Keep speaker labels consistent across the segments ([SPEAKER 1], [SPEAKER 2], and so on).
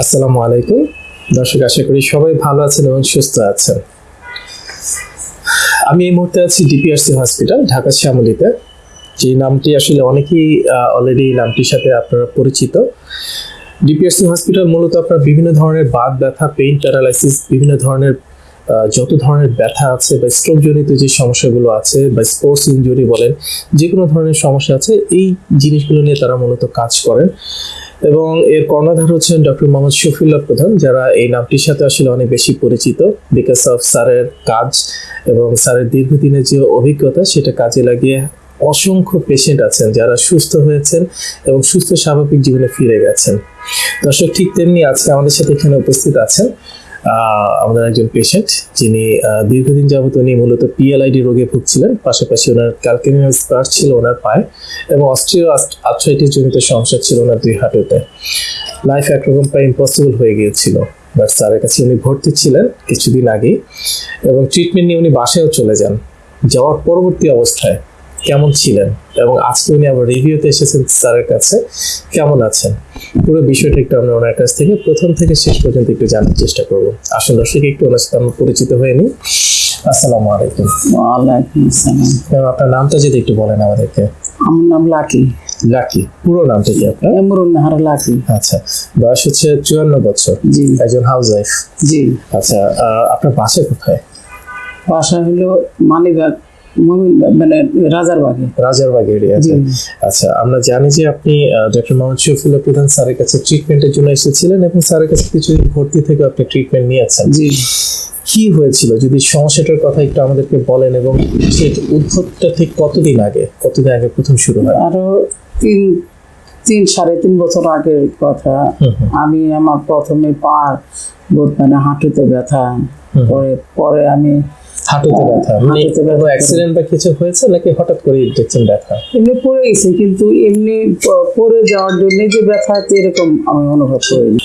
[SPEAKER 1] আসসালামু আলাইকুম। দর্শক, আশা করি সবাই ভালো আছেন এবং সুস্থ আছেন। আমি এই মুহূর্তে আছি ডিপিআরসি হসপিটাল, ঢাকা শ্যামলিতে। যে নামটি আসলে অনেকেই অলরেডি নামটির সাথে আপনারা পরিচিত। ডিপিআরসি হসপিটাল মূলত আপনার বিভিন্ন ধরনের বাত ব্যথা পেইন প্যারালাইসিস বিভিন্ন ধরনের যত ধরনের ব্যথা আছে বা স্ট্রোক জনিত যে সমস্যাগুলো আছে বা স্পোর্টস ইঞ্জুরি বলেন যে কোনো ধরনের সমস্যা আছে, এই জিনিসগুলো নিয়ে তারা মূলত কাজ করেন। এবং এর কর্ণধার হচ্ছেন ডক্টর মোহাম্মদ শফিউল্লাহ প্রধান, যারা এই নামটির সাথে আসলে অনেক বেশি পরিচিত। বিকজ অফ স্যারের কাজ এবং স্যারের দীর্ঘদিনের যে অভিজ্ঞতা, সেটা কাজে লাগিয়ে অসংখ্য পেশেন্ট আছেন, যারা সুস্থ হয়েছেন এবং সুস্থ স্বাভাবিক জীবনে ফিরে গেছেন। দর্শক, ঠিক তেমনি আজকে আমাদের সাথে এখানে উপস্থিত আছেন আমাদের একজন পেশেন্ট যিনি দীর্ঘদিন যাবত উনি মূলত পিএলআইডি রোগে ভুগছিলেন, পাশাপাশি ওনার ক্যালকেনিয়াল স্পার ছিল ওনার পায়ে এবং অস্ট্রিও আর্থ্রাইটিস জনিত সমস্যা ছিল ওনার দুই হাঁটুতে। লাইফ একরকম প্রায় ইম্পসিবল হয়ে গিয়েছিল বাট স্যারের কাছে উনি ভর্তি ছিলেন কিছুদিন আগেই এবং ট্রিটমেন্ট নিয়ে উনি বাসায়ও চলে যান। যাওয়ার পরবর্তী অবস্থায় কেমন ছিলেন? এবং আজকে উনি আবার রিভিউতে এসেছেন স্যারের কাছে। কেমন আছেন? পুরো বিষয়টা একটু আমরা ওনার কাছ থেকে প্রথম থেকে শেষ পর্যন্ত একটু জানার চেষ্টা করব। আসুন দর্শক একটু ওনার সাথে আমরা পরিচিত হয়ে নিই। আসসালামু আলাইকুম।
[SPEAKER 2] ওয়ালাইকুম আসসালাম।
[SPEAKER 1] ম্যাম আপনার নামটা যদি একটু বলেন আমাদেরকে।
[SPEAKER 2] আমার নাম লাকি।
[SPEAKER 1] লাকি। পুরো নামটা কি আপনার?
[SPEAKER 2] এমরুন নাহার লাকি।
[SPEAKER 1] আচ্ছা বয়স হচ্ছে চুয়ান্ন বছর।
[SPEAKER 2] জি।
[SPEAKER 1] একজন হাউস ওয়াইফ
[SPEAKER 2] জি।
[SPEAKER 1] আচ্ছা আপনার বাসা কোথায়?
[SPEAKER 2] বাসা হলো মালিবাগ মানে রাজারবাগে
[SPEAKER 1] রাজারবাগ এরিয়াতে
[SPEAKER 2] জি।
[SPEAKER 1] আচ্ছা আমরা জানি যে আপনি ডক্টর মোহাম্মদ শফিউল্লাহ প্রধান স্যারের কাছে ট্রিটমেন্টের জন্য এসেছিলেন এবং স্যারের কাছে কিছুদিন ভর্তি থেকে আপনি ট্রিটমেন্ট নিয়েছেন।
[SPEAKER 2] জি।
[SPEAKER 1] কি হয়েছিল? যদি সমস্যাটার কথা একটু আমাদেরকে বলেন এবং সেই উদ্ভবটা ঠিক কতদিন আগে? কতদিন আগে প্রথম শুরু হয়?
[SPEAKER 2] আরও তিন তিন সাড়ে তিন বছর আগের কথা। আমি আমার প্রথমে পা মানে হাঁটুতে ব্যথা পরে পরে আমি
[SPEAKER 1] হাঁটুতে ব্যথা মানে। অ্যাক্সিডেন্ট বা কিছু হয়েছে নাকি হঠাৎ করে দেখছেন ব্যথা?
[SPEAKER 2] এমনি পড়ে গেছি কিন্তু এমনি পড়ে যাওয়ার জন্য যে ব্যথা এরকম আমি অনুভব করিনি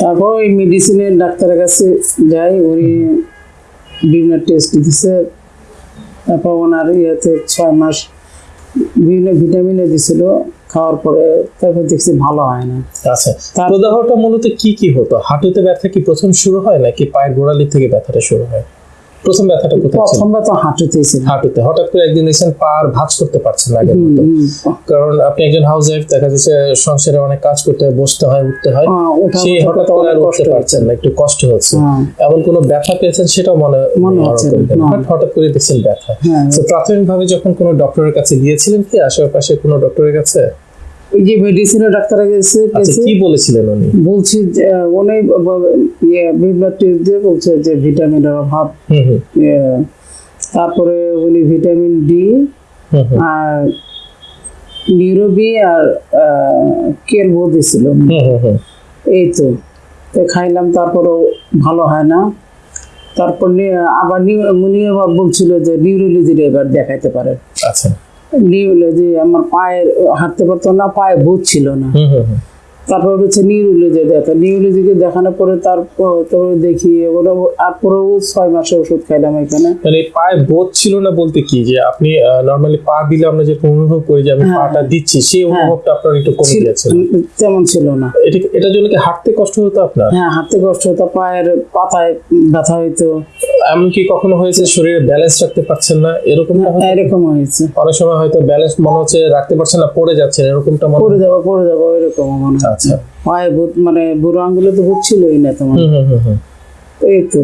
[SPEAKER 2] তারপর ওই মেডিসিনের ডাক্তারের কাছে যাই উনি বিভিন্ন টেস্ট দিছে। তারপর ওনার ইয়েতে ছয় মাস বিভিন্ন ভিটামিনও দিছিল খাওয়ার পরে তারপর দেখছি ভালো হয় না।
[SPEAKER 1] আচ্ছা
[SPEAKER 2] তার-
[SPEAKER 1] প্রদাহটা মূলত কি কি হতো? হাঁটুতে ব্যথা কি প্রথম শুরু হয় নাকি পায়ের গোড়ালি থেকে ব্যথাটা শুরু হয়? প্রথম ব্যথাটা কোথায় ছিল?
[SPEAKER 2] প্রথমবার তো হাঁটুতেই ছিল।
[SPEAKER 1] হাঁটুতে। হঠাৎ করে একদিন দেখছেন পা আর ভাঁজ করতে পারছেন না আগের মতো। কারণ আপনি একজন হাউস ওয়াইফ দেখা যাচ্ছে সংসারে অনেক কাজ করতে হয় বসতে হয় উঠতে হয়।
[SPEAKER 2] হ্যাঁ,
[SPEAKER 1] সেই হঠাৎ করে আর উঠতে পারছেন না একটু কষ্ট হচ্ছে।
[SPEAKER 2] হ্যাঁ।
[SPEAKER 1] এমন কোনো ব্যথা পেয়েছেন সেটাও মনে
[SPEAKER 2] মনে হচ্ছে
[SPEAKER 1] হঠাৎ করে দেখছেন ব্যথা।
[SPEAKER 2] হ্যাঁ।
[SPEAKER 1] তো প্রাথমিকভাবে যখন কোনো ডক্টরের কাছে গিয়েছিলেন কি আশেপাশে কোনো ডক্টরের কাছে?
[SPEAKER 2] ওই যে মেডিসিনের ডাক্তারের কাছে
[SPEAKER 1] আচ্ছা
[SPEAKER 2] গেছে।
[SPEAKER 1] কি বলেছিলেন উনি?
[SPEAKER 2] বলছি উনি ইয়ে বিভিন্ন টিপ দিয়ে বলছে যে ভিটামিনের অভাব। ইয়ে, তারপরে উনি ভিটামিন ডি আর নিউরোবি আর কেলবো দিছিল
[SPEAKER 1] হুম
[SPEAKER 2] এই তো। খাইলাম তারপরেও ভালো হয় না। তারপর আবার আবার বলছিল যে নিউরোলজির এবার দেখাইতে পারে
[SPEAKER 1] আচ্ছা।
[SPEAKER 2] নিউরোলজি আমার পায়ে হাঁটতে পারতো না পায়ে বুঝ ছিল না। তারপর হচ্ছে নিউরোলজি দেখা নিউরোলজিকে দেখানোর পরে তারপর দেখি ওরা ছয় মাসের ওষুধ খাইলাম এখানে।
[SPEAKER 1] মানে পায়ে বোধ ছিল না বলতে কি? যে আপনি নর্মালি পা দিলে আমরা যেরকম অনুভব করি যে আমি
[SPEAKER 2] হ্যাঁ।
[SPEAKER 1] পাটা দিচ্ছি সেই অনুভবটা আপনার একটু কমে গিয়েছে
[SPEAKER 2] তেমন ছিল না।
[SPEAKER 1] এটা এটার জন্য কি হাঁটতে কষ্ট হতো আপনার?
[SPEAKER 2] হ্যাঁ হাঁটতে কষ্ট হতো পায়ের পাতায় ব্যথা হইতো।
[SPEAKER 1] এমনকি কখনো হয়েছে শরীরে ব্যালেন্স রাখতে পারছেন না? এরকমটা হতো?
[SPEAKER 2] এরকম হয়েছে।
[SPEAKER 1] অনেক সময় হয়তো ব্যালেন্স মনে হচ্ছে রাখতে পারছেন না পড়ে যাচ্ছেন এরকমটা মনে
[SPEAKER 2] পড়ে যাব পড়ে যাব এরকম মনে হয়।
[SPEAKER 1] আচ্ছা।
[SPEAKER 2] মানে বুড়ো আঙ্গুলে তো বুঝছিলই না তোমার।
[SPEAKER 1] হুম হুম হুম হুম।
[SPEAKER 2] এই তো।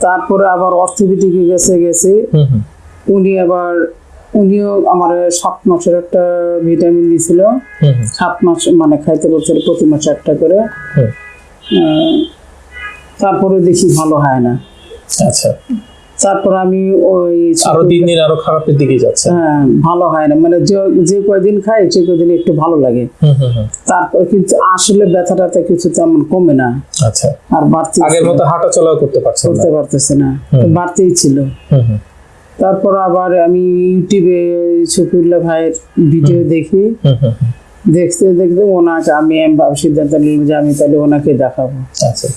[SPEAKER 2] তারপরে আবার অর্থোপেডিকে গেছে গেছে। উনি আবার উনিও আমার সাত মাসের একটা ভিটামিন দিয়েছিল সাত মাস মানে খাইতে বলছিল প্রতি মাসে একটা করে। আহ, তারপরে দেখি ভালো হয় না।
[SPEAKER 1] আচ্ছা।
[SPEAKER 2] তারপর আমি ওই
[SPEAKER 1] আরও দিন দিন আরও খারাপের দিকে যাচ্ছে।
[SPEAKER 2] হ্যাঁ ভালো হয় না। মানে যে যে কয়দিন খাই সে কয়দিন একটু ভালো লাগে। তারপর কিন্তু আসলে ব্যথাটা কিছু তেমন কমে না।
[SPEAKER 1] আচ্ছা।
[SPEAKER 2] আর বাড়তি
[SPEAKER 1] আগের মতো হাঁটা চলাও করতে পারছে
[SPEAKER 2] করতে পারতেছে না। বাড়তেই ছিল। তারপর আবার আমি ইউটিউবে শফিউল্লাহ ভাইয়ের ভিডিও দেখি। দেখতে দেখতে ওনাকে আমি আমি সিদ্ধান্ত নিলাম যে আমি তাহলে ওনাকে দেখাবো।
[SPEAKER 1] আচ্ছা।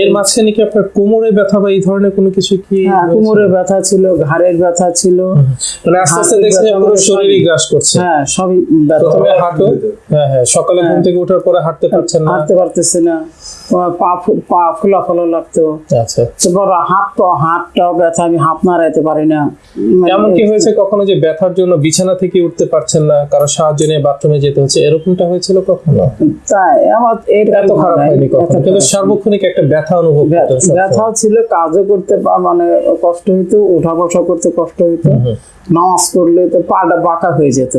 [SPEAKER 1] এর মাঝখানে কি আপনার কোমরে ব্যথা বা এই ধরনের কোনো কিছু কি
[SPEAKER 2] হ্যাঁ কোমরে ব্যথা ছিল ঘাড়ের ব্যথা ছিল।
[SPEAKER 1] মানে আস্তে আস্তে দেখছেন পুরো শরীরই গ্রাস করছে।
[SPEAKER 2] হ্যাঁ সবই ব্যথা।
[SPEAKER 1] প্রথমে হাঁটো। হ্যাঁ হ্যাঁ সকালে ঘুম
[SPEAKER 2] হ্যাঁ।
[SPEAKER 1] থেকে ওঠার পরে হাঁটতে পারছেন না।
[SPEAKER 2] হাঁটতে পারতেছে না। পা পা ফোলা ফোলা লাগতো।
[SPEAKER 1] আচ্ছা।
[SPEAKER 2] তারপর হাত তো হাতটাও ব্যথা আমি হাত নাড়াইতে পারি না। মানে
[SPEAKER 1] এমন কি হয়েছে কখনো যে ব্যথার জন্য বিছানা থেকে উঠতে পারছেন না কারও সাহায্য নিয়ে বাথরুমে যেতে হচ্ছে এরকমটা হয়েছিল কখনো?
[SPEAKER 2] তাই আমার
[SPEAKER 1] এত খারাপ
[SPEAKER 2] হয়
[SPEAKER 1] হয়নি কখনো। কিন্তু সার্বক্ষণিক একটা ব্যথা অনুভব
[SPEAKER 2] ব্যা-
[SPEAKER 1] করতেন সবসময়।
[SPEAKER 2] ব্যথাও ছিল কাজও করতে মানে কষ্ট হইতো উঠা বসা করতে কষ্ট হইতো। নামাজ পড়লে তো পাটা বাঁকা হয়ে যেত।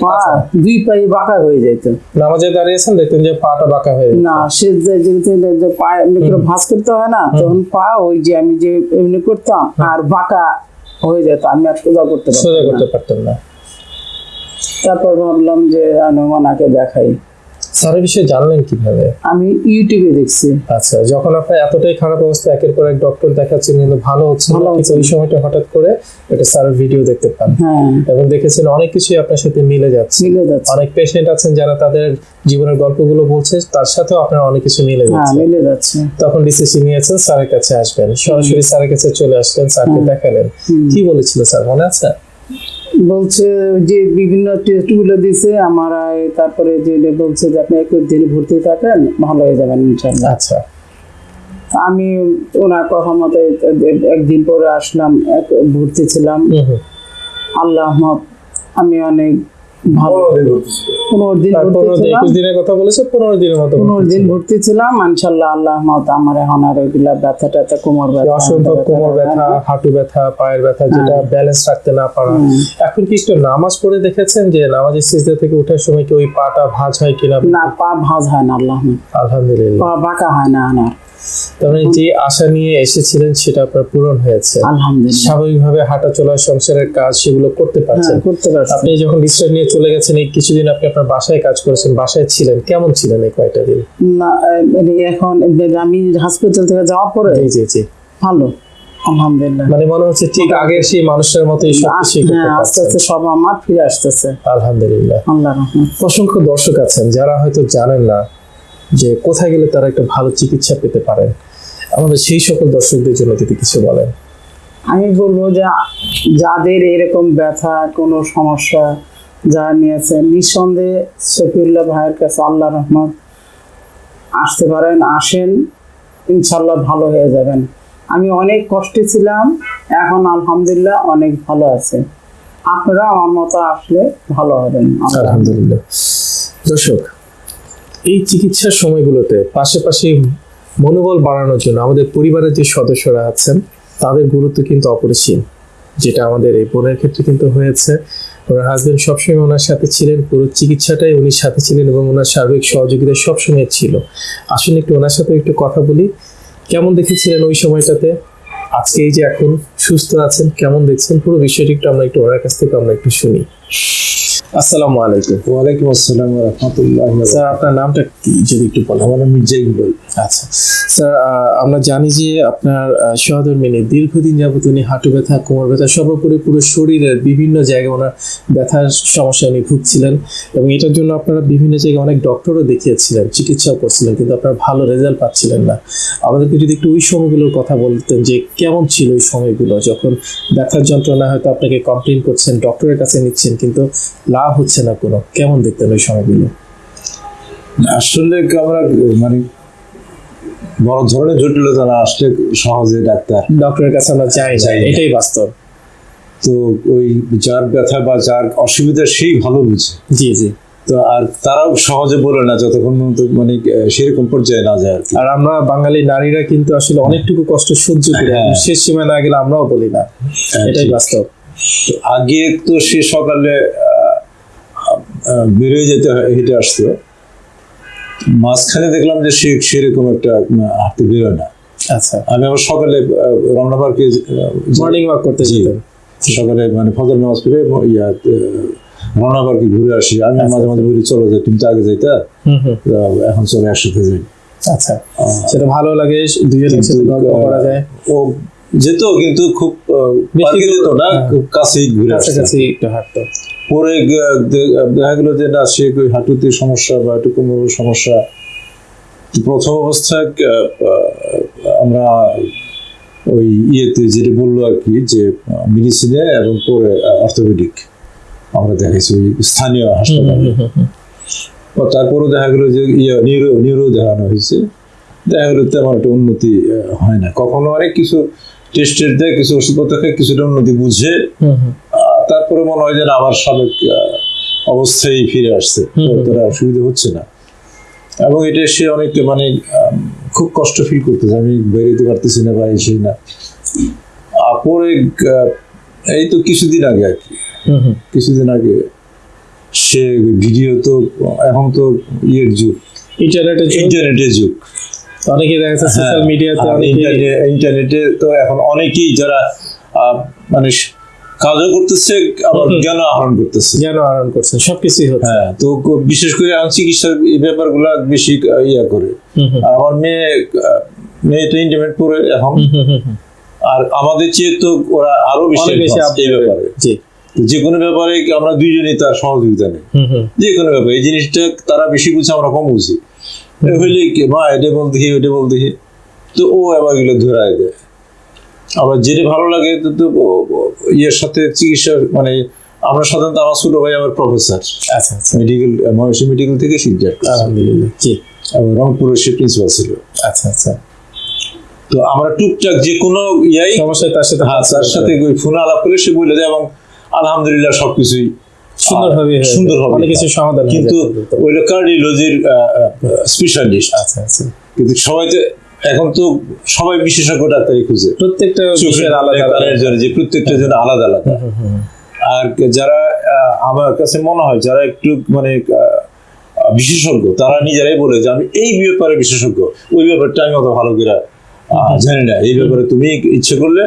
[SPEAKER 2] পা দুই পায়ে বাঁকা হয়ে যেত।
[SPEAKER 1] নামাজে দাঁড়িয়েছেন দেখতেন যে পাটা বাঁকা হয়ে
[SPEAKER 2] না সে যে পায়ে এমনি করে ভাঁজ করতে হয় না তখন পা ওই যে আমি যে এমনি করতাম আর বাঁকা হয়ে যেত আমি আর সোজা করতে
[SPEAKER 1] সোজা
[SPEAKER 2] পারতাম
[SPEAKER 1] করতে
[SPEAKER 2] না।
[SPEAKER 1] না।
[SPEAKER 2] তারপর ভাবলাম যে আমি আনুমানাকে দেখাই।
[SPEAKER 1] স্যারের বিষয়ে জানলেন কীভাবে?
[SPEAKER 2] আমি ইউটিউবে দেখছি।
[SPEAKER 1] আচ্ছা যখন আপনার এতটাই খারাপ অবস্থা একের পর এক ডক্টর দেখাচ্ছেন কিন্তু ভালো হচ্ছে না ওই সময়টা হঠাৎ করে একটা স্যারের ভিডিও দেখতে পান।
[SPEAKER 2] হ্যাঁ।
[SPEAKER 1] এবং দেখেছেন অনেক কিছুই আপনার সাথে মিলে যাচ্ছে। অনেক পেশেন্ট আছেন যারা তাদের জীবনের গল্পগুলো বলছে তার সাথেও আপনার অনেক কিছু মিলে
[SPEAKER 2] হ্যাঁ
[SPEAKER 1] যাচ্ছে।
[SPEAKER 2] মিলে যাচ্ছে।
[SPEAKER 1] তখন ডিসিশন নিয়েছেন স্যারের কাছে আসবেন। সরাসরি স্যারের কাছে চলে আসলেন স্যারকে দেখালেন। কি বলেছিল স্যার মনে আছে?
[SPEAKER 2] বলছে যে বিভিন্ন টেস্টগুলো দিছে আমার তারপরে যে বলছে যে আপনি একুশ দিন ভর্তি থাকেন ভালো হয়ে যাবেন ইনশাল্লাহ
[SPEAKER 1] আচ্ছা।
[SPEAKER 2] আমি ওনার কথা মতো একদিন পরে আসলাম এক ভর্তি ছিলাম। আল্লাহ আমি অনেক ভালো। পনেরো দিন
[SPEAKER 1] তার
[SPEAKER 2] ভর্তি
[SPEAKER 1] পনেরো দিন
[SPEAKER 2] ছিলাম।
[SPEAKER 1] একুশ দিনের কথা বলেছে পনেরো দিনের মতো
[SPEAKER 2] পনেরো দিন ভর্তি ছিলাম ইনশাল্লাহ আল্লাহ মত আমার এখন আর ওইগুলা ব্যথা ট্যাথা কোমর ব্যথা
[SPEAKER 1] অসংখ্য
[SPEAKER 2] হাঁটু
[SPEAKER 1] কোমর ব্যথা
[SPEAKER 2] ব্যথা,
[SPEAKER 1] হাঁটু ব্যথা পায়ের ব্যথা যেটা ব্যালেন্স রাখতে না পারা। এখন কি একটু নামাজ পড়ে দেখেছেন যে নামাজের সিজদা থেকে ওঠার সময় কি ওই পাটা ভাঁজ হয় কিনা?
[SPEAKER 2] না পা ভাঁজ হয় না আল্লাহ।
[SPEAKER 1] আলহামদুলিল্লাহ।
[SPEAKER 2] পা বাঁকা হয় না আমার
[SPEAKER 1] তার মানে যে আশা নিয়ে এসেছিলেন সেটা আপনার পূরণ হয়েছে।
[SPEAKER 2] আলহামদুলিল্লাহ।
[SPEAKER 1] স্বাভাবিকভাবে হাঁটা চলা সংসারের কাজ সেগুলো করতে পারছেন।
[SPEAKER 2] হ্যাঁ, করতে পারছি।
[SPEAKER 1] আপনি যখন নিয়ে চলে গেছেন এই কিছুদিন আপনি আপনার বাসায় কাজ করেছেন বাসায় ছিলেন কেমন ছিলেন এই কয়টা দিন?
[SPEAKER 2] না মানে এখন আমি হসপিটাল থেকে যাওয়ার পরে
[SPEAKER 1] জি জি জি।
[SPEAKER 2] ভালো আলহামদুলিল্লাহ।
[SPEAKER 1] মানে মনে হচ্ছে ঠিক আগের সেই মানুষের মতোই
[SPEAKER 2] হ্যাঁ আস্তে আস্তে সব আমার ফিরে আসতেছে।
[SPEAKER 1] আলহামদুলিল্লাহ।
[SPEAKER 2] আল্লাহ
[SPEAKER 1] অসংখ্য দর্শক আছেন যারা হয়তো জানেন না যে কোথায় গেলে তারা একটা ভালো চিকিৎসা পেতে পারেন আমাদের সেই সকল দর্শকদের জন্য যদি কিছু বলেন।
[SPEAKER 2] আমি বলব যে যাদের এরকম ব্যথা কোনো সমস্যা যা নিয়েছে নিঃসন্দেহে শফিউল্লাহ ভাইয়ের কাছে আল্লাহ রহমত। আসতে পারেন আসেন ইনশাল্লাহ ভালো হয়ে যাবেন। আমি অনেক কষ্টে ছিলাম এখন আলহামদুলিল্লাহ অনেক ভালো আছে। আপনারা আমার মতো আসলে ভালো হবেন।
[SPEAKER 1] আলহামদুলিল্লাহ। দর্শক এই চিকিৎসার সময়গুলোতে পাশাপাশি মনোবল বাড়ানোর জন্য আমাদের পরিবারের যে সদস্যরা আছেন, তাদের গুরুত্ব কিন্তু অপরিসীম, যেটা আমাদের এই বোনের ক্ষেত্রে কিন্তু হয়েছে। ওনার হাজবেন্ড সবসময় ওনার সাথে ছিলেন, পুরো চিকিৎসাটাই উনি সাথে ছিলেন এবং ওনার সার্বিক সহযোগিতা সবসময় ছিল। আসলে একটু ওনার সাথে একটু কথা বলি। কেমন দেখেছিলেন ওই সময়টাতে? আজকে এই যে এখন সুস্থ আছেন, কেমন দেখছেন? পুরো বিষয়টি একটু আমরা একটু ওনার কাছ থেকে আমরা একটু শুনি। আসসালামু আলাইকুম।
[SPEAKER 3] ওয়ালাইকুম আসসালাম রহমতুল্লাহ
[SPEAKER 1] স্যার আপনার নামটা কি? যদি একটু বলেন
[SPEAKER 3] আমার নাম মির্জা ইকবাল
[SPEAKER 1] আচ্ছা। স্যার আমরা জানি যে আপনার সহদর মেনে দীর্ঘদিন যাবত উনি হাঁটু ব্যথা কোমর ব্যথা সর্বোপরি পুরো শরীরের বিভিন্ন জায়গায় ওনার ব্যথার সমস্যা উনি ভুগছিলেন এবং এটার জন্য আপনারা বিভিন্ন জায়গায় অনেক ডক্টরও দেখিয়েছিলেন চিকিৎসাও করছিলেন কিন্তু আপনারা ভালো রেজাল্ট পাচ্ছিলেন না। আমাদেরকে যদি একটু ওই সময়গুলোর কথা বলতেন যে কেমন ছিল ওই সময়গুলো যখন ব্যথার যন্ত্রণা হয়তো আপনাকে কমপ্লেন করছেন ডক্টরের কাছে নিচ্ছেন কিন্তু লাভ হচ্ছে না কোনো। কেমন দেখতেন ওই সময়গুলো?
[SPEAKER 3] আসলে আমরা মানে বড় ধরনের জটিলতা না আসলে সহজে ডাক্তার
[SPEAKER 1] ডক্টরের কাছে আমরা যাই না এটাই বাস্তব।
[SPEAKER 3] তো ওই যার ব্যথা বা যার অসুবিধা সেই ভালো বুঝে।
[SPEAKER 1] জি জি।
[SPEAKER 3] তো আর তারাও সহজে বলে না যতক্ষণ মানে সেরকম পর্যায়ে না যায় আর
[SPEAKER 1] আমরা বাঙালি নারীরা কিন্তু আসলে অনেকটুকু কষ্ট সহ্য করি
[SPEAKER 3] হ্যাঁ।
[SPEAKER 1] শেষ সীমায় না গেলে আমরাও বলি না। এটাই বাস্তব।
[SPEAKER 3] আগে তো সে সকালে বেরোয় যেতে হেঁটে আসতো। মাঝখানে দেখলাম যে সে সেরকম একটা হাঁটতে বেরোয় না।
[SPEAKER 1] আচ্ছা।
[SPEAKER 3] আমি আবার সকালে রমনা পার্কে
[SPEAKER 1] মর্নিং ওয়াক করতে
[SPEAKER 3] জি। সকালে মানে ফজর নামাজ পড়ে ইয়া রমনা পার্কে ঘুরে আসি। আমি
[SPEAKER 1] আচ্ছা,
[SPEAKER 3] মাঝে মাঝে বলি চলো যাই তুমি তো আগে যাইতা। এখন চলে একসাথে যাই।
[SPEAKER 1] আচ্ছা। সেটা ভালো লাগে দুজনের সাথে গল্প করা যায়।
[SPEAKER 3] ও যেত কিন্তু খুব পার্কে যেত না
[SPEAKER 1] হ্যাঁ।
[SPEAKER 3] খুব কাছেই ঘুরে
[SPEAKER 1] কাছাকাছি একটু হাঁটতো।
[SPEAKER 3] পরে দেখা গেলো যে না সে হাঁটুতে সমস্যা বা একটু কোমরের সমস্যা। প্রথম অবস্থায় আমরা ওই ইয়েতে যেটা বলল আর কি যে মেডিসিনে এবং পরে অর্থোপেডিক আমরা দেখাইছি ওই স্থানীয় হাসপাতালে। তারপরেও দেখা গেলো যে ইয়ে নিউরো নিউরো দেখানো হয়েছে। দেখা গেলো তেমন একটা উন্নতি হয় না। কখনো অনেক কিছু টেস্টের দেয় কিছু ওষুধপত্র খায় কিছুটা উন্নতি বুঝে তারপরে মনে হয় যেন আবার সাবেক অবস্থায় ফিরে আসছে। তারা অসুবিধা হচ্ছে না। এবং এটা সে অনেক মানে খুব কষ্ট ফিল করতেছে। আমি বেরোতে পারতেছি না বা এসে না। পরে এই তো কিছুদিন আগে আর কি।
[SPEAKER 1] হুম হুম।
[SPEAKER 3] কিছুদিন আগে সে ভিডিও তো এখন তো ইয়ের যুগ।
[SPEAKER 1] ইন্টারনেটের যুগ,
[SPEAKER 3] ইন্টারনেটের যুগ
[SPEAKER 1] অনেকে দেখা যাচ্ছে সোশ্যাল মিডিয়াতে
[SPEAKER 3] ইন্টারনেটে তো এখন অনেকেই যারা মানে কাজও করতেছে আবার জ্ঞান আহরণ করতেছে।
[SPEAKER 1] জ্ঞান আহরণ করছেন সবকিছুই হচ্ছে।
[SPEAKER 3] হ্যাঁ তো বিশেষ করে এখন চিকিৎসার এই ব্যাপারগুলো বেশি ইয়া করে। আমার মেয়ে আহ, মেয়েটা ইন্টারনেট পড়ে এখন। আর আমাদের চেয়ে তো ওরা আরও বেশি এই ব্যাপারে। তো যে কোনো ব্যাপারে আমরা দুইজনই তার সহযোগিতা নেই। যে কোনো ব্যাপারে এই জিনিসটা তারা বেশি বুঝে আমরা কম বুঝি। হইলে কি মা এটা বল দেখি ওইটা বল দেখি। তো ও আবার এগুলো ধরায় দেয়। আবার যেটা ভালো লাগে তো ইয়ের সাথে চিকিৎসার মানে আমরা সাধারণত আমার ছোট ভাই আমার প্রফেসর
[SPEAKER 1] আচ্ছা আচ্ছা।
[SPEAKER 3] মেডিকেল মহেশী মেডিকেল থেকে শিক্ষা
[SPEAKER 1] আলহামদুলিল্লাহ জি।
[SPEAKER 3] এবং রংপুরের সে প্রিন্সিপাল ছিল।
[SPEAKER 1] আচ্ছা আচ্ছা।
[SPEAKER 3] তো আমরা টুকটাক যে কোনো ইয়াই
[SPEAKER 1] সমস্যা তার সাথে
[SPEAKER 3] হ্যাঁ তার সাথে ওই ফোনে আলাপ করে সে বলে দেয় এবং আলহামদুলিল্লাহ সবকিছুই
[SPEAKER 1] সুন্দরভাবে।
[SPEAKER 3] সুন্দরভাবে
[SPEAKER 1] অনেক কিছু সমাধান
[SPEAKER 3] কিন্তু। ওইটা কার্ডিওলজির স্পেশালিস্ট
[SPEAKER 1] আচ্ছা আচ্ছা।
[SPEAKER 3] কিন্তু সবাই তো এখন তো সবাই বিশেষজ্ঞ ডাক্তারই খুঁজে।
[SPEAKER 1] প্রত্যেকটা
[SPEAKER 3] চোখের
[SPEAKER 1] বিষয়ের আলাদা আলাদা।
[SPEAKER 3] জন্য যে প্রত্যেকটা জন্য আলাদা আলাদা। আর যারা আমার কাছে মনে হয় যারা একটু মানে বিশেষজ্ঞ তারা নিজেরাই বলে যে আমি এই ব্যাপারে বিশেষজ্ঞ। ওই ব্যাপারটা আমি অত ভালো করে জানি না। এই ব্যাপারে তুমি ইচ্ছে করলে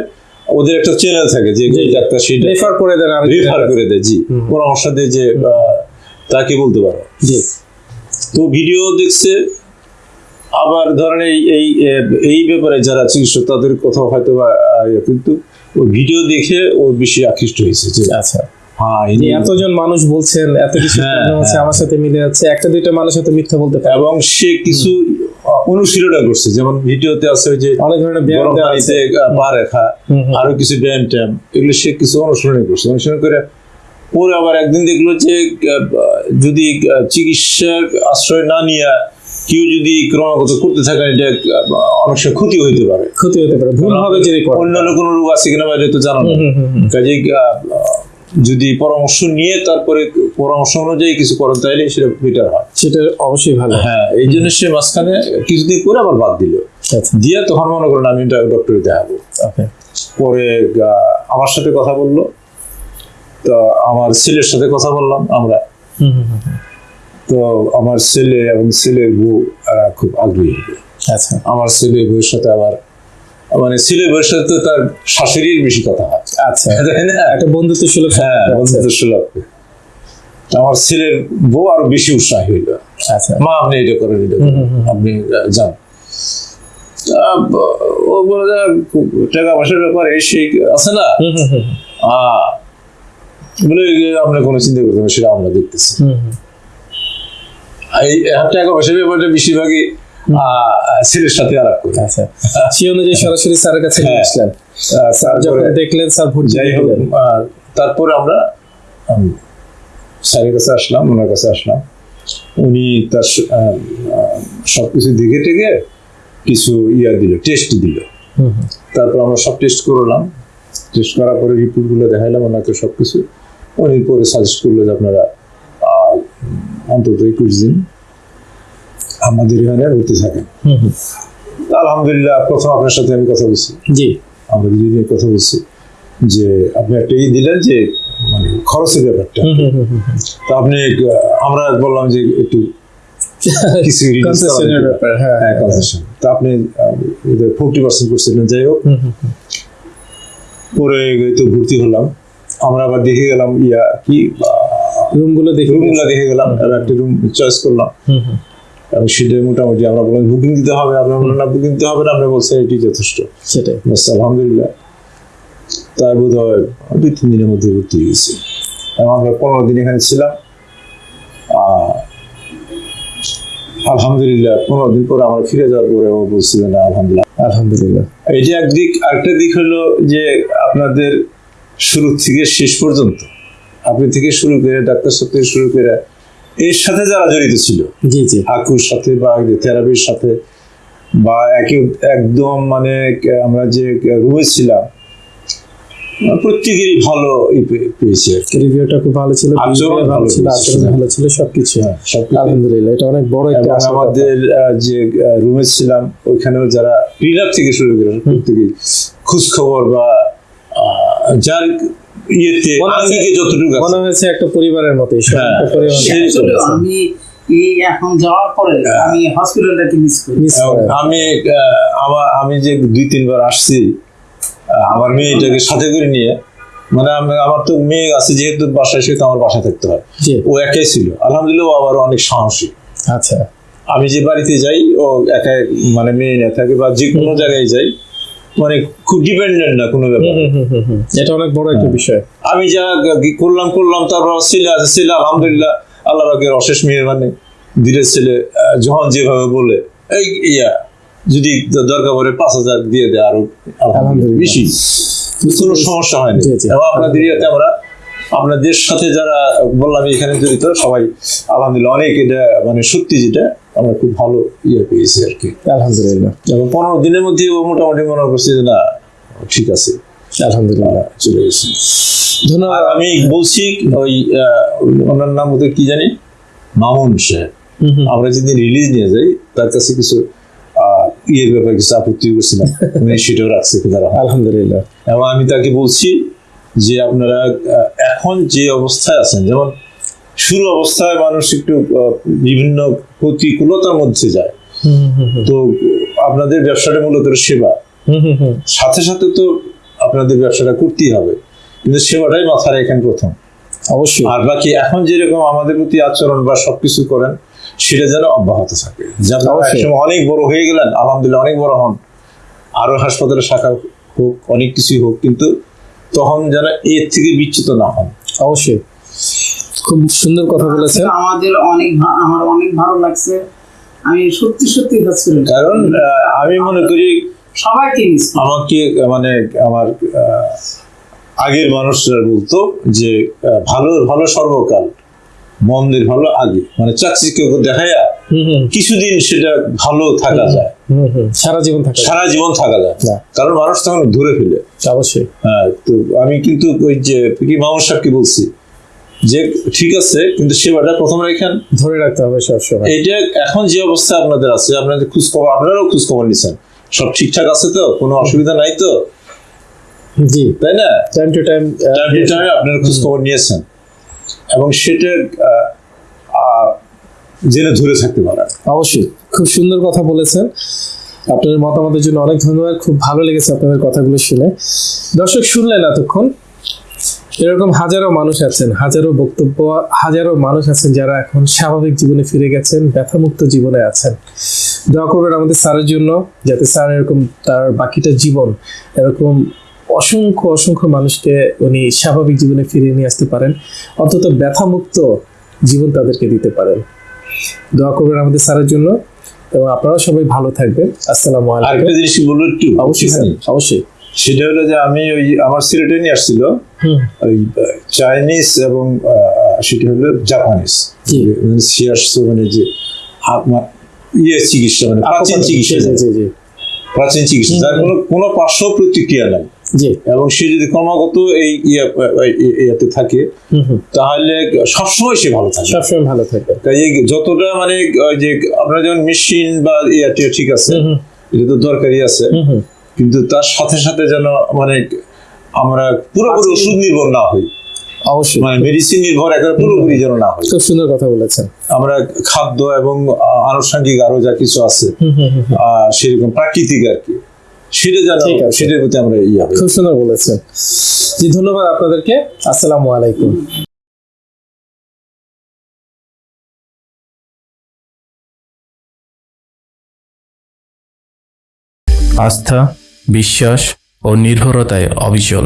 [SPEAKER 3] ওদের একটা চ্যানেল থাকে যে ডাক্তার সেই
[SPEAKER 1] রেফার করে দেন আর
[SPEAKER 3] রেফার করে দেয় জি। পরামর্শ দেয় যে তাকে বলতে পারো।
[SPEAKER 1] জি।
[SPEAKER 3] তো ভিডিও দেখছে আবার ধরেন এই এই এই ব্যাপারে যারা চিকিৎসক তাদের কথা হয়তো বা ইয়ে, কিন্তু ওই ভিডিও দেখে ও বেশি আকৃষ্ট হয়েছে যে
[SPEAKER 1] আচ্ছা। এতজন মানুষ বলছেন এত কিছু
[SPEAKER 3] হ্যাঁ, হ্যাঁ।
[SPEAKER 1] আমার সাথে মিলে যাচ্ছে একটা দুইটা মানুষ হয়তো মিথ্যা বলতে পারে।
[SPEAKER 3] এবং সে কিছু আহ, অনুশীলনও করছে। যেমন ভিডিওতে আছে ওই যে
[SPEAKER 1] অনেক ধরনের ব্যায়াম আছে।
[SPEAKER 3] পা রেখা। আরও কিছু ব্যায়াম ট্যাম এগুলো সে কিছু অনুসরণ করছে। অনুসরণ করে পরে আবার একদিন দেখল যে যদি চিকিৎসার আশ্রয় না নিয়ে কেউ যদি ক্রমাগত করতে থাকেন এটা অনেক সময় ক্ষতি হইতে পারে।
[SPEAKER 1] ক্ষতি হতে পারে। ভুল হবে যদি
[SPEAKER 3] অন্যান্য কোনো রোগ আছে কিনা বাইরে তো জানো না।
[SPEAKER 1] হুম,
[SPEAKER 3] যদি পরামর্শ নিয়ে তারপরে পরামর্শ অনুযায়ী কিছু করেন তাইলে সেটা বেটার হয়।
[SPEAKER 1] সেটা অবশ্যই ভালো।
[SPEAKER 3] হ্যাঁ এই জন্য সে মাঝখানে কিছুদিন করে আবার বাদ দিল।
[SPEAKER 1] আচ্ছা।
[SPEAKER 3] দিয়ে তখন মনে করেন আমি ডক্টরে দেখাবো পরে আমার সাথে কথা বলল। তো আমার ছেলের সাথে কথা বললাম আমরা। তো আমার ছেলে এবং ছেলের বউ খুব আগ্রহী। হবে
[SPEAKER 1] আচ্ছা।
[SPEAKER 3] আমার ছেলে বউয়ের সাথে আবার মানে ছেলের সাথে তো তার শাশুড়ির বেশি কথা হয়।
[SPEAKER 1] আচ্ছা।
[SPEAKER 3] তাই না?
[SPEAKER 1] একটা বন্ধুত্ব সুলভ
[SPEAKER 3] হ্যাঁ বন্ধুত্ব সুলভ। আমার ছেলের বউ আরও বেশি উৎসাহী হইল।
[SPEAKER 1] আচ্ছা।
[SPEAKER 3] মা আপনি এটা করেন এটা। আপনি যান। ও বলে টাকা পয়সার ব্যাপারে সেই আছে না? বলে আপনার কোনো চিন্তা করতে সেটা আমরা দেখতেছি। এই টাকা পয়সার ব্যাপারটা বেশিরভাগই ছেলের সাথে আলাপ করি।
[SPEAKER 1] আচ্ছা। সেই অনুযায়ী সরাসরি স্যারের কাছে নিয়ে
[SPEAKER 3] হ্যাঁ।
[SPEAKER 1] আসলেন।
[SPEAKER 3] আহ,
[SPEAKER 1] যখন দেখলেন স্যার ভর্তি
[SPEAKER 3] যাই হোক তারপরে আমরা স্যারের কাছে আসলাম ওনার কাছে আসলাম। উনি তার সবকিছু দেখে টেকে কিছু ইয়া দিল টেস্ট দিল। তারপর আমরা সব টেস্ট করলাম। টেস্ট করার পরে রিপোর্টগুলো দেখাইলাম ওনাকে সব কিছু উনি পরে সাজেস্ট করল যে আপনারা অন্তত একুশ দিন আমাদের এখানে
[SPEAKER 1] হুম হুম।
[SPEAKER 3] আলহামদুলিল্লাহ প্রথম আপনার সাথে আমি কথা বলছি।
[SPEAKER 1] জি।
[SPEAKER 3] আমরা দুজনে কথা বলছি যে আপনি একটা ই দিলেন যে মানে খরচের ব্যাপারটা। তো আপনি আমরা বললাম যে একটু কিছু।
[SPEAKER 1] হ্যাঁ,
[SPEAKER 3] হ্যাঁ concession। তো আপনি ফোর্টি পার্সেন্ট করছিলেন যাই হোক।
[SPEAKER 1] হুম হুম হুম।
[SPEAKER 3] পরে তো ভর্তি হলাম। আমরা আবার দেখে গেলাম ইয়া কি
[SPEAKER 1] রুমগুলো দেখে
[SPEAKER 3] রুমগুলো দেখে গেলাম আর একটা রুম চয়েস করলাম। সেটা মোটামুটি আমরা বললাম বুকিং দিতে হবে আপনার বললেন না বুকিং দিতে হবে না। আপনি বলছেন এটি যথেষ্ট
[SPEAKER 1] সেটাই।
[SPEAKER 3] বাস আলহামদুলিল্লাহ। তার বোধ হয় দুই তিন দিনের মধ্যে ভর্তি হয়ে গেছি। এবং আমরা পনেরো দিন এখানে ছিলাম। আলহামদুলিল্লাহ পনেরো দিন পরে আমরা ফিরে যাওয়ার পরে ও বলছিলেন আলহামদুলিল্লাহ।
[SPEAKER 1] আলহামদুলিল্লাহ।
[SPEAKER 3] এই যে একদিক আরেকটা দিক হলো যে আপনাদের শুরু থেকে শেষ পর্যন্ত আপনি থেকে শুরু করে ডাক্তার সাথে থেকে শুরু করে এর সাথে যারা জড়িত ছিল
[SPEAKER 1] জি জি
[SPEAKER 3] হাকুর সাথে বা থেরাপির সাথে বা একে একদম মানে আমরা যে রুমে ছিলাম প্রত্যেকেরই ভালো পেয়েছি
[SPEAKER 1] রিভিউটা খুব ভালো ছিল
[SPEAKER 3] আচরণ
[SPEAKER 1] ভালো ছিল। আচরণ ভালো ছিল সবকিছু
[SPEAKER 3] হ্যাঁ।
[SPEAKER 1] আলহামদুলিল্লাহ এটা অনেক বড় একটা।
[SPEAKER 3] আমাদের যে রুমে ছিলাম ওইখানেও যারা ক্লিনার থেকে শুরু করে প্রত্যেকেই খোঁজ খবর বা যার ইয়েতে আঙ্গিকে যতটুকু আছে,
[SPEAKER 1] মনে হয়েছে একটা পরিবারের মতো এই
[SPEAKER 3] হ্যাঁ,
[SPEAKER 1] একটা পরিবারের মতো
[SPEAKER 2] আমি এখন যাওয়ার পরে আমি হসপিটালটাকে মিস করি।
[SPEAKER 3] আমি আমার আমি যে দুই তিনবার আসছি আমার মেয়েটাকে সাথে করে নিয়ে মানে আমি- আমার তো মেয়ে আছে যেহেতু বাসায় সে তো আমার বাসায় থাকতে হয়। ও একাই ছিল। আলহামদুলিল্লাহ ও আবার অনেক সাহসী।
[SPEAKER 1] আচ্ছা।
[SPEAKER 3] আমি যে বাড়িতে যাই ও একাই মানে মেয়ে নিয়ে থাকে বা যে কোনো জায়গায় যাই মানে খুব ডিপেন্ডেন্ট না কোনো ব্যাপার।
[SPEAKER 1] এটা অনেক বড় একটা বিষয়
[SPEAKER 3] আমি যা করলাম করলাম তারপর আছে ছেলে আলহামদুলিল্লাহ আল্লাহ পাকের অশেষ মেহরবানি ধীরে ছেলে যখন যেভাবে বলে এই ইয়া যদি দরকার পড়ে পাঁচ হাজার দিয়ে দেয়
[SPEAKER 1] আরও।
[SPEAKER 3] বেশি কোনো সমস্যা হয়নি। এবং আপনাদের ইয়েতে আমরা আপনাদের সাথে যারা বললাম এখানে জড়িত সবাই আলহামদুলিল্লাহ অনেক এটা মানে সত্যি যেটা আমরা খুব ভালো ইয়ে পেয়েছি আর কি।
[SPEAKER 1] আলহামদুলিল্লাহ।
[SPEAKER 3] এবং পনেরো দিনের মধ্যে ও মোটামুটি মনে করছি যে না ঠিক আছে।
[SPEAKER 1] আলহামদুলিল্লাহ।
[SPEAKER 3] চলে গেছে।
[SPEAKER 1] ধন্যবাদ।
[SPEAKER 3] আমি বলছি ওই ওনার নাম ওদের কি জানি? মামুন সাহেব। আমরা যেদিন রিলিজ নিয়ে যাই তার কাছে কিছু ইয়ের ব্যাপারে কিছু আপত্তি করছিলাম। উনি সেটাও রাখছে খুদারা
[SPEAKER 1] আলহামদুলিল্লাহ।
[SPEAKER 3] এবং আমি তাকে বলছি যে আপনারা এখন যে অবস্থায় আছেন যেমন শুরু অবস্থায় মানুষ একটু বিভিন্ন প্রতিকূলতার মধ্যে যায়।
[SPEAKER 1] হুম, হুম, হুম,
[SPEAKER 3] তো আপনাদের ব্যবসাটা মূলত সেবা।
[SPEAKER 1] হুম, হুম, হুম।
[SPEAKER 3] সাথে সাথে তো আপনাদের ব্যবসাটা করতেই হবে কিন্তু সেবাটাই মাথায় রাখেন প্রথম।
[SPEAKER 1] অবশ্যই।
[SPEAKER 3] আর বাকি এখন যেরকম আমাদের প্রতি আচরণ বা সবকিছু করেন সেটা যেন অব্যাহত থাকে।
[SPEAKER 1] অবশ্যই।
[SPEAKER 3] অনেক বড় হয়ে গেলেন আলহামদুলিল্লাহ অনেক বড় হন। আরও হাসপাতালে শাখা হোক অনেক কিছুই হোক কিন্তু তখন যেন এর থেকে বিচ্যুত না হন।
[SPEAKER 1] অবশ্যই। খুব সুন্দর কথা বলেছেন।
[SPEAKER 2] আমাদের অনেক আমার অনেক ভালো লাগছে। আমি সত্যি সত্যি হসপিটাল
[SPEAKER 3] কারণ আমি মনে করি
[SPEAKER 2] সবাইকে মিস
[SPEAKER 3] আমাকে মানে আমার আগের মানুষরা বলতো যে ভালো ভালো সর্বকাল মন্দের ভালো আগে। মানে চাকচিকে দেখায়া
[SPEAKER 1] হুম, হুম,
[SPEAKER 3] কিছুদিন সেটা ভালো থাকা যায়।
[SPEAKER 1] হুম, হুম। সারা জীবন থাকে
[SPEAKER 3] সারা জীবন থাকা যায়।
[SPEAKER 1] না।
[SPEAKER 3] কারণ মানুষ তখন ধরে ফেলে।
[SPEAKER 1] অবশ্যই।
[SPEAKER 3] হ্যাঁ তো আমি কিন্তু ওই যে কি মামুন সাহেবকে বলছি যে ঠিক আছে কিন্তু সেবাটা প্রথম রেখেন
[SPEAKER 1] ধরে রাখতে হবে সবসময়।
[SPEAKER 3] এইটা এখন যে অবস্থা আপনাদের আছে আপনাদের খোঁজ খবর আপনারাও খোঁজ খবর নিচ্ছেন। সব ঠিকঠাক আছে তো? কোনো অসুবিধা নাই তো?
[SPEAKER 1] জি।
[SPEAKER 3] তাই না?
[SPEAKER 1] Time to time
[SPEAKER 3] time to টাইমে আপনারা খোঁজ খবর নিয়েছেন। এবং সেটা জেনে ধরে থাকতে পারেন
[SPEAKER 1] অবশ্যই। খুব সুন্দর কথা বলেছেন। আপনাদের মতামতের জন্য অনেক ধন্যবাদ। খুব ভালো লেগেছে আপনাদের কথাগুলো শুনে। দর্শক শুনলেন এতক্ষণ। এরকম হাজারো মানুষ আছেন হাজারো বক্তব্য হাজারো মানুষ আছেন যারা এখন স্বাভাবিক জীবনে ফিরে গেছেন ব্যথামুক্ত জীবনে আছেন। দোয়া করবেন আমাদের স্যারের জন্য যাতে স্যার এরকম তার বাকিটা জীবন এরকম অসংখ্য অসংখ্য মানুষকে উনি স্বাভাবিক জীবনে ফিরিয়ে নিয়ে আসতে পারেন অন্তত ব্যথামুক্ত জীবন তাদেরকে দিতে পারেন। দোয়া করবেন আমাদের স্যারের জন্য এবং আপনারা সবাই ভালো থাকবেন। আসসালামু আলাইকুম।
[SPEAKER 3] আরেকটা জিনিস বলব একটু?
[SPEAKER 1] অবশ্যই অবশ্যই।
[SPEAKER 3] সেটা হলো যে আমি ওই আমার সিলেটে নিয়ে আসছিল।
[SPEAKER 1] হুম।
[SPEAKER 3] ওই চাইনিজ এবং সেটা হলো জাপানিজ। মানে সিয়ার্স মানে যে ইয়ে চিকিৎসা মানে প্রাচীন চিকিৎসা প্রাচীন চিকিৎসা যার কোনো কোনো পার্শ্ব প্রতিক্রিয়া নাই।
[SPEAKER 1] জি।
[SPEAKER 3] এবং সে যদি ক্রমাগত এই ইয়ে ইয়াতে থাকে তাহলে সবসময় সে ভালো থাকে।
[SPEAKER 1] সবসময় ভালো থাকে।
[SPEAKER 3] তাই যতটা মানে ওই যে আপনার যেমন মেশিন বা ইয়াতে ঠিক আছে এটা তো দরকারি আছে। কিন্তু তার সাথে সাথে যেন মানে আমরা পুরোপুরি ওষুধ নির্ভর না হই।
[SPEAKER 1] অবশ্যই।
[SPEAKER 3] মানে মেডিসিন নির্ভর একেবারে পুরোপুরি যেন না হয়
[SPEAKER 1] খুব সুন্দর কথা বলেছেন।
[SPEAKER 3] আমরা খাদ্য এবং আনুষঙ্গিক আরও যা কিছু আছে
[SPEAKER 1] হুম হুম হুম হুম।
[SPEAKER 3] আহ, সেরকম প্রাকৃতিক আর কি। সেটা যেন সেটার প্রতি আমরা ইয়ে
[SPEAKER 1] খুব সুন্দর বলেছেন। জি ধন্যবাদ আপনাদেরকে। আসসালামু আলাইকুম।
[SPEAKER 4] আস্থা বিশ্বাস ও নির্ভরতায় অবিচল।